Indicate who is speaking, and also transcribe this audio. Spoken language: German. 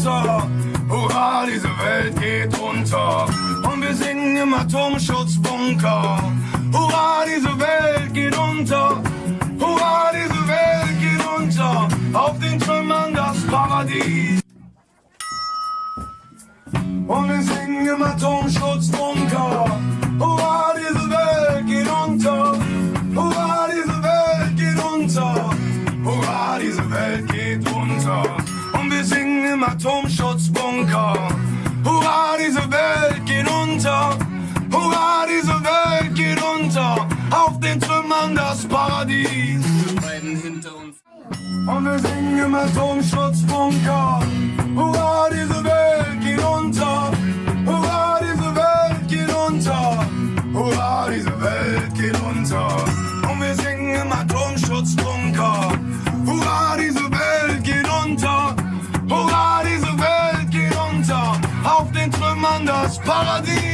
Speaker 1: unser. Hurra, diese Welt geht unter. Und wir singen im Atomschutzbunker. Hurra, diese Welt geht unter. Hurra, diese Welt geht unter. Auf den Trümmern das Paradies. Und wir singen im Atomschutzbunker. Hurra, diese Welt geht unter. Hurra, diese Welt geht unter. Hurra, diese Welt geht unter. Und wir singen im Atomschutzbunker. Hurra, diese Welt geht unter. Hurra, diese Welt geht unter. Auf den Trümmern das Paradies. Und wir singen im Atomschutzbunker. Hurra, diese Welt geht unter. Hurra, diese Welt geht unter. Hurra, diese Welt geht unter. Das Paradies.